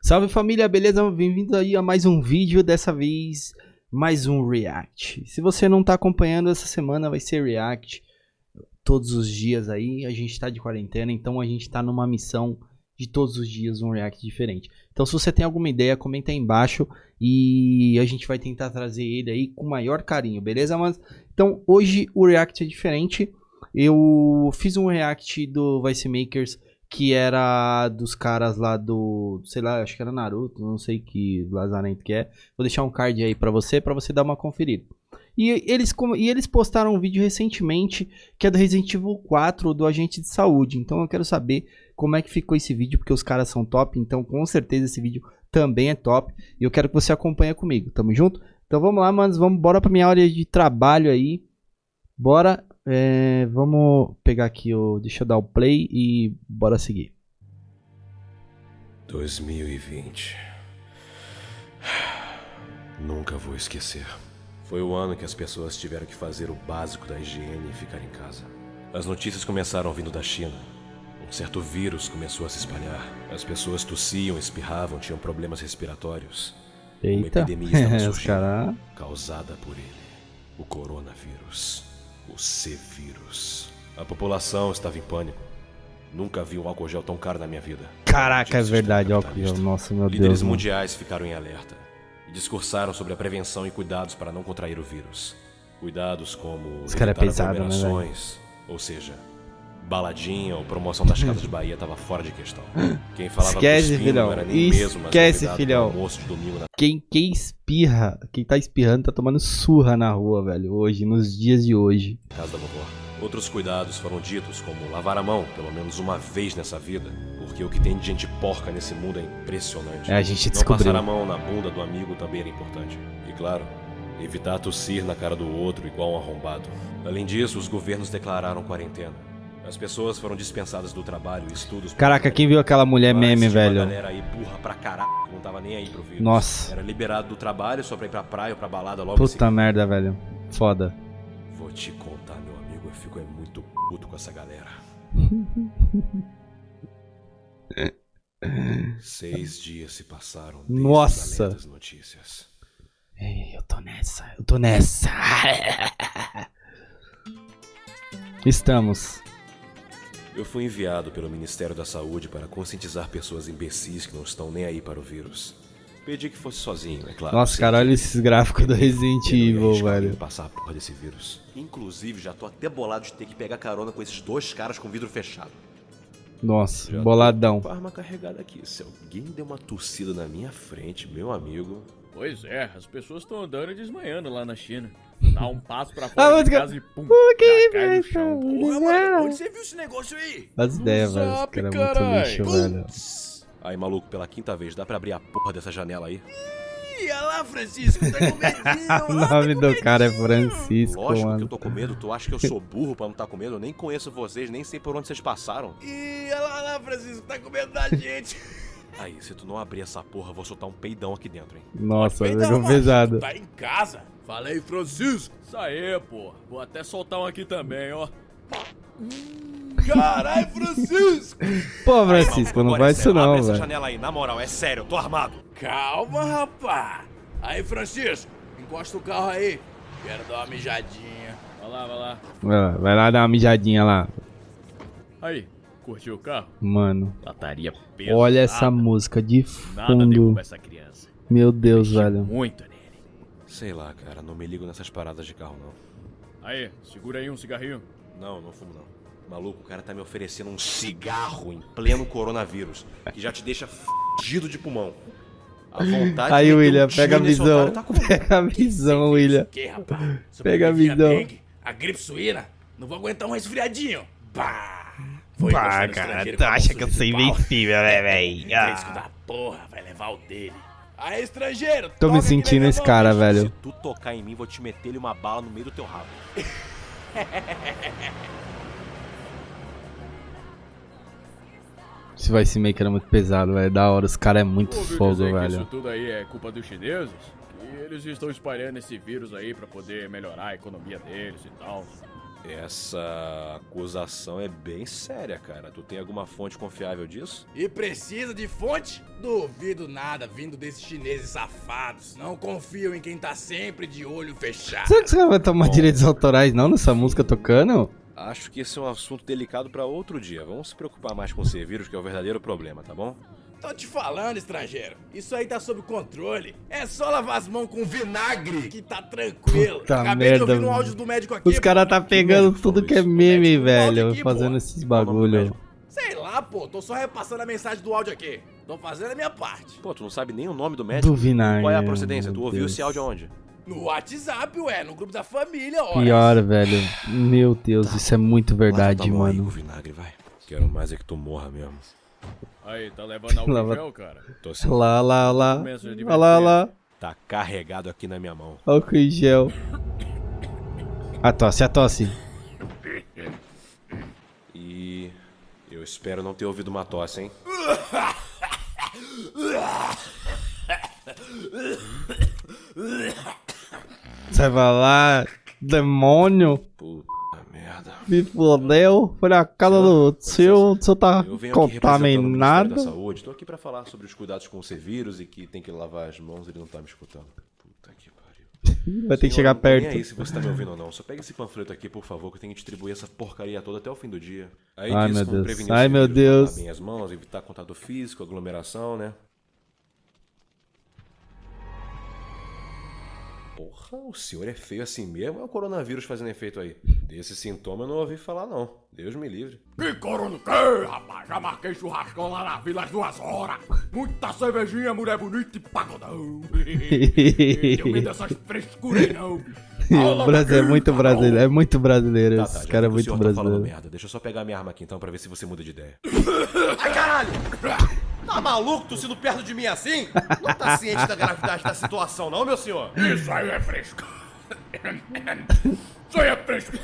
Salve família, beleza? Bem-vindo aí a mais um vídeo, dessa vez mais um react. Se você não tá acompanhando essa semana vai ser react todos os dias aí, a gente tá de quarentena, então a gente tá numa missão de todos os dias um react diferente. Então se você tem alguma ideia, comenta aí embaixo e a gente vai tentar trazer ele aí com maior carinho, beleza? Mas então hoje o react é diferente. Eu fiz um react do Vice Makers que era dos caras lá do, sei lá, acho que era Naruto, não sei que lazarento que é. Vou deixar um card aí para você, para você dar uma conferida. E eles, e eles postaram um vídeo recentemente que é do Resident Evil 4 do Agente de Saúde. Então eu quero saber como é que ficou esse vídeo, porque os caras são top. Então com certeza esse vídeo também é top. E eu quero que você acompanhe comigo. Tamo junto? Então vamos lá, manos. Vamos bora pra minha área de trabalho aí. Bora. É, vamos pegar aqui o. Deixa eu dar o play e bora seguir. 2020. Nunca vou esquecer. Foi o ano que as pessoas tiveram que fazer o básico da higiene e ficar em casa. As notícias começaram vindo da China. Um certo vírus começou a se espalhar. As pessoas tossiam, espirravam, tinham problemas respiratórios. Eita, Uma epidemia estava surgindo, causada por ele. O coronavírus. O C-vírus. A população estava em pânico. Nunca vi um álcool gel tão caro na minha vida. Caraca, é verdade, álcool gel. Nossa, meu Líderes Deus. mano. mundiais ficaram em alerta e discursaram sobre a prevenção e cuidados para não contrair o vírus. Cuidados como Esse cara é pesado, né, ou seja, baladinha ou promoção das casas de Bahia estava fora de questão. Quem falava Esquece, cuspindo filhão. não era nem mesmo, mas Esquece, convidado filhão. almoço de domingo na Quem, quem espirra, quem tá espirrando tá tomando surra na rua, velho. Hoje, nos dias de hoje. casa da vovó. Outros cuidados foram ditos, como lavar a mão pelo menos uma vez nessa vida, porque o que tem de gente porca nesse mundo é impressionante. É, a gente Não descobriu. passar a mão na bunda do amigo também era importante. E claro, evitar tossir na cara do outro igual um arrombado. Além disso, os governos declararam quarentena. As pessoas foram dispensadas do trabalho e estudos. Caraca, quem viu aquela mulher mas meme, velho? Galera aí burra pra caralho, não tava nem aí pro vírus. Nossa. Era liberado do trabalho só pra ir pra praia ou pra balada logo Puta merda, velho. Foda. Vou te contar, meu amigo, eu fico é muito puto com essa galera. Seis dias se passaram desde Nossa. os alertas notícias. Ei, eu tô nessa, eu tô nessa. Estamos. Eu fui enviado pelo Ministério da Saúde para conscientizar pessoas imbecis que não estão nem aí para o vírus. Pedi que fosse sozinho, é claro. Nossa, cara, olha esses gráficos do Resident Evil, velho. passar a porra desse vírus. Inclusive, já tô até bolado de ter que pegar carona com esses dois caras com vidro fechado. Nossa, Já boladão. arma carregada aqui. Se alguém der uma tossida na minha frente, meu amigo. Pois é, as pessoas estão andando e desmanhando lá na China. Dá um passo pra fora de casa e pum, que já cai no isso? chão. Porra, mano, onde você viu esse negócio aí? As ideias, velho. Esse cara é muito lixo, velho. Aí, maluco, pela quinta vez, dá pra abrir a porra dessa janela aí? Ih, olha lá, Francisco, tá com medinho. O nome tá do cara é. Francisco, Lógico que eu mano. tô com medo. Tu acha que eu sou burro pra não estar com medo? Eu nem conheço vocês, nem sei por onde vocês passaram. Ih, olha lá, olha lá, Francisco, tá com medo da gente. Aí, se tu não abrir essa porra, eu vou soltar um peidão aqui dentro, hein? Nossa, uma- pesado. Tá em casa. Falei, Francisco. Isso aí, pô. Vou até soltar um aqui também, ó. Caralho, Francisco. Pô, Francisco, não é isso não, velho. janela aí, na moral, é sério, eu tô armado. Calma, rapá. Aí, Francisco, encosta o carro aí. Quero dar uma mijadinha. Vai lá, vai lá. Vai lá, Vai lá dar uma mijadinha lá. Aí, curtiu o carro? Mano, Lataria pesada. olha essa música de Nada fundo. derruba essa criança. Meu Deus, velho. Muito nele. Sei lá, cara, não me ligo nessas paradas de carro, não. Aí, segura aí um cigarrinho. Não, não fumo, não. Maluco, o cara tá me oferecendo um cigarro em pleno coronavírus, que já te deixa fudido de pulmão. A vontade Aí, William, um tiro pega a visão. tá. Pega a visão, William. Pega a visão. dengue, A gripe suína. Não vou aguentar um resfriadinho. Bah. Foi no cara, tu acha que eu sou invencível, né, véi? Fresco Ah. da porra, vai levar o dele. Aí, estrangeiro, Tô me sentindo esse cara, velho. Se tu tocar em mim, vou te meter uma bala no meio do teu rabo. Esse Vice Maker é muito pesado, velho. Da hora, os caras é muito Ouviu fogo, que isso velho. tudo aí é culpa dos chineses? Que eles estão espalhando esse vírus aí pra poder melhorar a economia deles e tal. Essa acusação é bem séria, cara. Tu tem alguma fonte confiável disso? E precisa de fonte? Duvido nada vindo desses chineses safados. Não confio em quem tá sempre de olho fechado. Será que você vai tomar direitos autorais não nessa música tocando? Acho que esse é um assunto delicado pra outro dia. Vamos se preocupar mais com o C-Vírus, que é o verdadeiro problema, tá bom? Tô te falando, estrangeiro. Isso aí tá sob controle. É só lavar as mãos com vinagre que tá tranquilo. Puta Acabei merda, de ouvir no mano. áudio do médico aqui. Os caras tá pegando médico tudo que é meme, médico velho, aqui, fazendo pô. esses o bagulho. Sei lá, pô. Tô só repassando a mensagem do áudio aqui. Tô fazendo a minha parte. Pô, tu não sabe nem o nome do médico? Do vinagre. Qual é a procedência? Tu ouviu Deus. esse áudio aonde? No WhatsApp, ué. No grupo da família, ó. Pior, velho. Meu Deus, isso é muito verdade, Lava mão aí com mano. vinagre, vai. Quero mais é que tu morra mesmo. Aí, tá levando álcool Lava- gel, cara? Tô assim, Lá, lá, lá. Olha lá, olha lá. tá carregado aqui na minha mão. Álcool em gel. A tosse, a tosse. E eu espero não ter ouvido uma tosse, hein? Você vai lá, demônio. Puta Me fodeu. Foi na casa do seu. O seu tá Eu venho aqui da contaminado. Saúde. Tô aqui pra falar sobre os cuidados com o C-Vírus e que tem que lavar as mãos. Ele não tá me escutando. Puta que pariu. Vai ter que chegar tô nem perto. aí se você tá me ouvindo ou não. Só pega esse panfleto aqui, por favor, que eu tenho que distribuir essa porcaria toda até o fim do dia. Aí Ai, diz meu Deus. Ai, meu C-Vírus, lavar Deus. bem as mãos, evitar contato físico, aglomeração, né? Porra, o senhor é feio assim mesmo? É o coronavírus fazendo efeito aí. Desse sintoma eu não ouvi falar, não. Deus me livre. Que coro no quê, rapaz? Já marquei churrascão lá na vila às duas horas. Muita cervejinha, mulher bonita e pagodão. Tenho medo dessas frescuras não. O Brasil é muito brasileiro. É muito brasileiro. Tá, Esse tá, já cara é que muito tá brasileiro. merda. Deixa eu só pegar minha arma aqui então pra ver se você muda de ideia. Ai, caralho! Tá maluco tossindo perto de mim assim? Não tá ciente da gravidade da situação, não, meu senhor? Isso aí é fresco. Isso aí é fresco.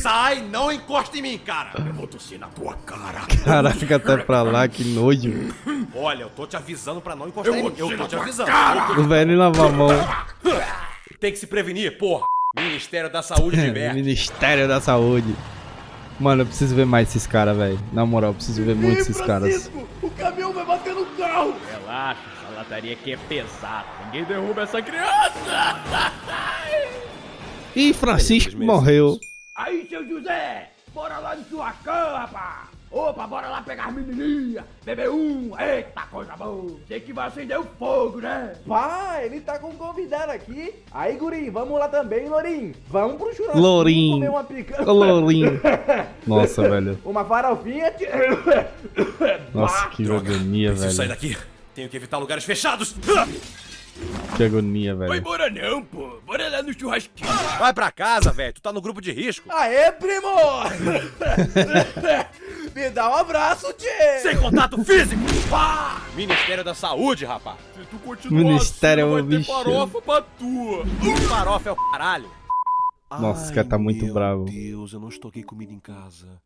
Sai, não encosta em mim, cara! Eu vou tossir na tua cara. Caraca, até pra lá, que nojo. Olha, eu tô te avisando pra não encostar Eu em mim. Eu tô te avisando. cara. O velho nem lava a mão. Tem que se prevenir, porra! Ministério da Saúde de merda. Ministério da Saúde. Mano, eu preciso ver mais esses caras, velho. Na moral, eu preciso ver muito esses caras. o caminhão vai bater no carro. Relaxa, essa lataria aqui é pesada. Ninguém derruba essa criança. Ih, Francisco morreu. Aí, seu José, bora lá no churrascão, rapaz. Opa, bora lá pegar as menininhas. Beber um, eita, coisa boa. Sei que vai acender o fogo, né? Pá, ele tá com um convidado aqui. Aí, guri, vamos lá também, Lourinho. Vamos pro churrasco. Lourinho. comer uma picanha. Ô, Lourinho. Nossa, velho. Uma farofinha. Nossa, que agonia, Preciso sair velho. daqui. Tenho que evitar lugares fechados. Que agonia, Vai velho. embora não, pô. Bora lá no churrasquinho. Vai pra casa, velho. Tu tá no grupo de risco. Aê, primo! Me dá um abraço, tio! Sem contato físico. Pá! Ministério da Saúde, rapaz. Se tu continuar Ministério assim, é vai ter bicho. farofa pra tua. Farofa é o caralho. Nossa, esse cara tá muito meu bravo. Deus, eu não estoquei comida em casa.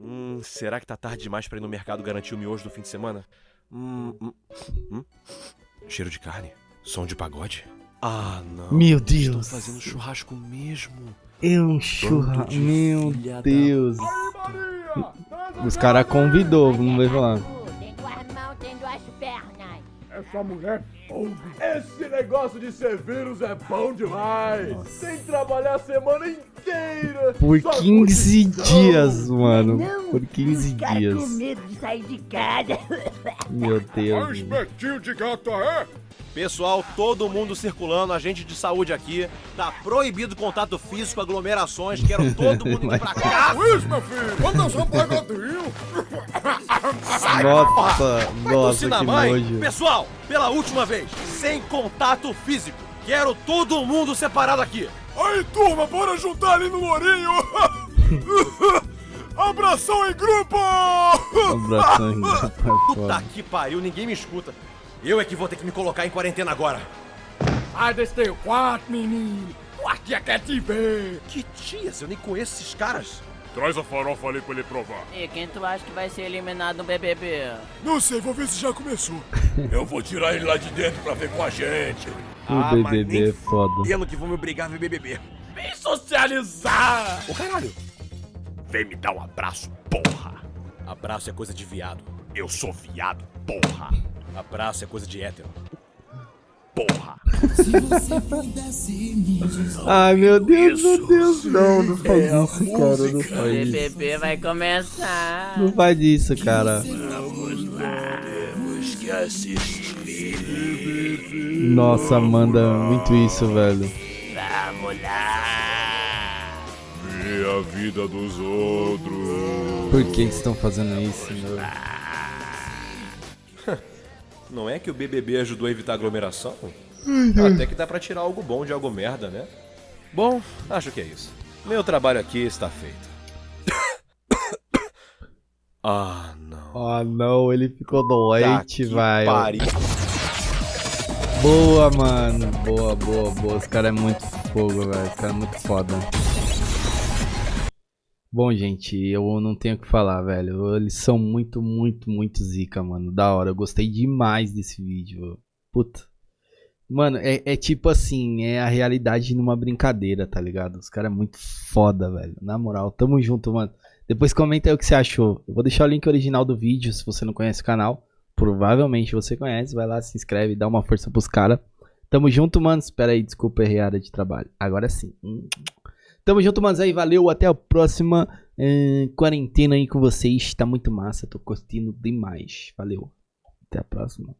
Hum, será que tá tarde demais pra ir no mercado garantir o miojo do fim de semana? Hum, hum, hum. Cheiro de carne? Som de pagode? Ah, não. Meu Estão Deus. fazendo churrasco mesmo. É um churra. Bando de Meu filha da Deus. Os caras convidou, vamos ver lá. Tem duas mãos, tem duas pernas. Essa mulher fogo. Esse negócio de ser vírus é bom demais. Sem trabalhar a semana inteira. Por Só 15 curtição. dias, mano. Não, Por 15 os caras com dias. medo de sair de casa. Meu Deus. espetinho de gato é? Pessoal, todo mundo circulando, agente de saúde aqui. Tá proibido contato físico, aglomerações. Quero todo mundo indo pra casa. Isso, meu filho. Vamos dançar um pagodinho. Nossa, Vai nossa, tossir na que mãe. nojo. Pessoal, pela última vez, sem contato físico. Quero todo mundo separado aqui. Aí, turma, bora juntar ali no Lourinho. Abração em grupo. Abração, rapaz, Puta foda. que pariu, ninguém me escuta. Eu é que vou ter que me colocar em quarentena agora. Sai desse teu quarto, menino. Tua tia quer te ver. Que tias, eu nem conheço esses caras. Traz a farofa ali pra ele provar. E quem tu acha que vai ser eliminado no BBB? Não sei, vou ver se já começou. Eu vou tirar ele lá de dentro pra ver com a gente. O BBB é foda. Tendo que vão me obrigar a ver BBB. Vem socializar! Ô caralho! Vem me dar um abraço, porra! Abraço é coisa de viado. Eu sou viado, porra! Abraço é coisa de hétero. Porra! Ai, meu Deus, meu Deus. Não, não faz É isso, cara. Não faz isso. BBB vai começar. Não faz isso, cara. Temos que assistir. Nossa, manda muito isso, velho. Vamos lá. Ver a vida dos outros. Por que que estão fazendo isso, meu? Não é que o BBB ajudou a evitar aglomeração? Até que dá pra tirar algo bom de algo merda, né? Bom, acho que é isso. Meu trabalho aqui está feito. ah, não. Ah, não, ele ficou doente, que vai. Boa, mano. Boa, boa, boa. Esse cara é muito fogo, velho. Esse cara é muito foda. Bom, gente, eu não tenho o que falar, velho. Eles são muito, muito, muito zica, mano. Da hora. Eu gostei demais desse vídeo. Puta. Mano, é, é tipo assim, é a realidade numa brincadeira, tá ligado? Os caras é muito foda, velho. Na moral, tamo junto, mano. Depois comenta aí o que você achou. Eu vou deixar o link original do vídeo, se você não conhece o canal. Provavelmente você conhece. Vai lá, se inscreve, dá uma força pros caras. Tamo junto, mano. Espera aí, desculpa, errei área de trabalho. Agora sim. Hum. Tamo junto, manos aí. Valeu, até a próxima eh, quarentena aí com vocês. Tá muito massa, tô curtindo demais. Valeu. Até a próxima.